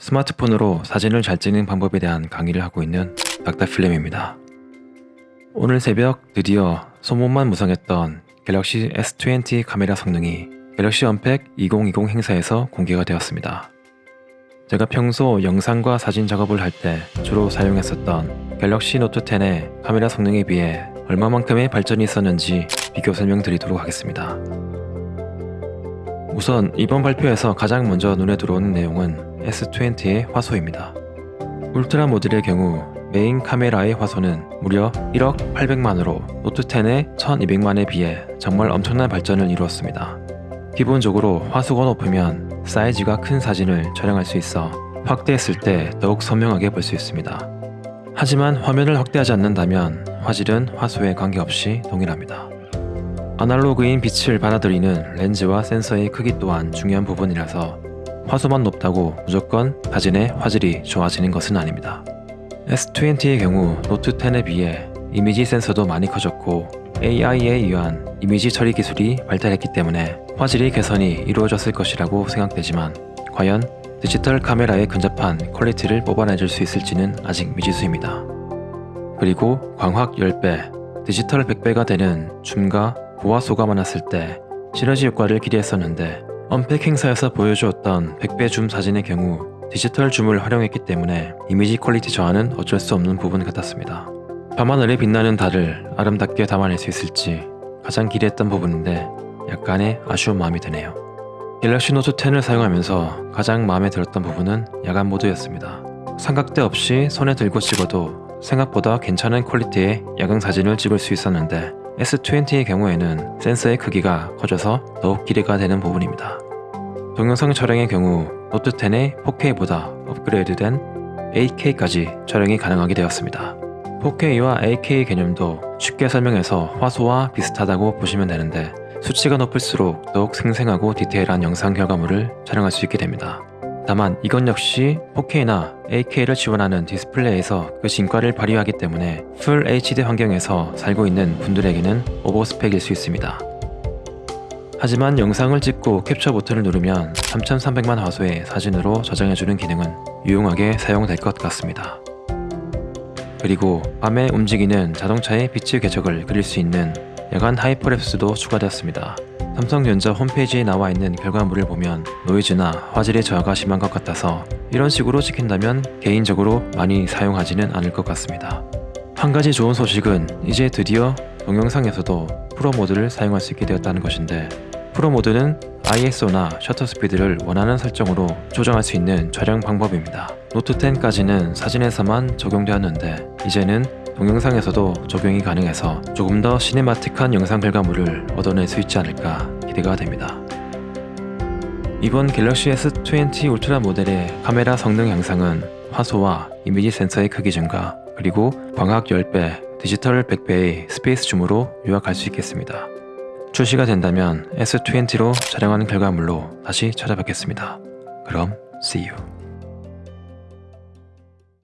스마트폰으로 사진을 잘 찍는 방법에 대한 강의를 하고 있는 닥터필름입니다. 오늘 새벽 드디어 소문만 무성했던 갤럭시 S20 카메라 성능이 갤럭시 언팩 2020 행사에서 공개가 되었습니다. 제가 평소 영상과 사진 작업을 할 때 주로 사용했었던 갤럭시 노트 10의 카메라 성능에 비해 얼마만큼의 발전이 있었는지 비교 설명드리도록 하겠습니다. 우선 이번 발표에서 가장 먼저 눈에 들어오는 내용은 S20의 화소입니다. 울트라 모델의 경우 메인 카메라의 화소는 무려 1억 800만으로 노트 10의 1200만에 비해 정말 엄청난 발전을 이루었습니다. 기본적으로 화소가 높으면 사이즈가 큰 사진을 촬영할 수 있어 확대했을 때 더욱 선명하게 볼 수 있습니다. 하지만 화면을 확대하지 않는다면 화질은 화소에 관계없이 동일합니다. 아날로그인 빛을 받아들이는 렌즈와 센서의 크기 또한 중요한 부분이라서 화소만 높다고 무조건 사진의 화질이 좋아지는 것은 아닙니다. S20의 경우 노트 10에 비해 이미지 센서도 많이 커졌고 AI에 의한 이미지 처리 기술이 발달했기 때문에 화질의 개선이 이루어졌을 것이라고 생각되지만 과연 디지털 카메라에 근접한 quality를 뽑아내줄 수 있을지는 아직 미지수입니다. 그리고 광학 10배, 디지털 100배가 되는 줌과 고화소가 많았을 때 시너지 효과를 기대했었는데 언팩 행사에서 보여주었던 100배 줌 사진의 경우 디지털 줌을 활용했기 때문에 이미지 quality 저하는 어쩔 수 없는 부분 같았습니다. 밤하늘에 빛나는 달을 아름답게 담아낼 수 있을지 가장 기대했던 부분인데 약간의 아쉬운 마음이 드네요. 갤럭시 노트 10을 사용하면서 가장 마음에 들었던 부분은 야간 모드였습니다. 삼각대 없이 손에 들고 찍어도 생각보다 괜찮은 quality의 야광 사진을 찍을 수 있었는데 S20의 경우에는 센서의 크기가 커져서 더욱 기대가 되는 부분입니다. 동영상 촬영의 경우 노트 10의 4K보다 업그레이드된 8K까지 촬영이 가능하게 되었습니다. 4K와 8K 개념도 쉽게 설명해서 화소와 비슷하다고 보시면 되는데 수치가 높을수록 더욱 생생하고 디테일한 영상 결과물을 촬영할 수 있게 됩니다. 다만 이건 역시 4K나 8K를 지원하는 디스플레이에서 그 진가를 발휘하기 때문에 full HD 환경에서 살고 있는 분들에게는 overspec일 수 있습니다. 하지만 영상을 찍고 캡처 버튼을 누르면 3300만 화소의 사진으로 저장해주는 기능은 유용하게 사용될 것 같습니다. 그리고 밤에 움직이는 자동차의 빛의 궤적을 그릴 수 있는 야간 hyperlapse도 추가되었습니다. 삼성전자 홈페이지에 나와 있는 결과물을 보면 노이즈나 화질의 저하가 심한 것 같아서 이런 식으로 찍힌다면 개인적으로 많이 사용하지는 않을 것 같습니다. 한 가지 좋은 소식은 이제 드디어 동영상에서도 프로 모드를 사용할 수 있게 되었다는 것인데 프로 모드는 ISO나 셔터 스피드를 원하는 설정으로 조정할 수 있는 촬영 방법입니다. 노트 10까지는 사진에서만 적용되었는데 이제는 동영상에서도 적용이 가능해서 조금 더 cinematic한 영상 결과물을 얻어낼 수 있지 않을까 기대가 됩니다. 이번 갤럭시 S20 울트라 모델의 카메라 성능 향상은 화소와 이미지 센서의 크기 증가 그리고 광학 10배, 디지털 100배의 space zoom으로 요약할 수 있겠습니다. 출시가 된다면 S20로 촬영한 결과물로 다시 찾아뵙겠습니다. 그럼 see you.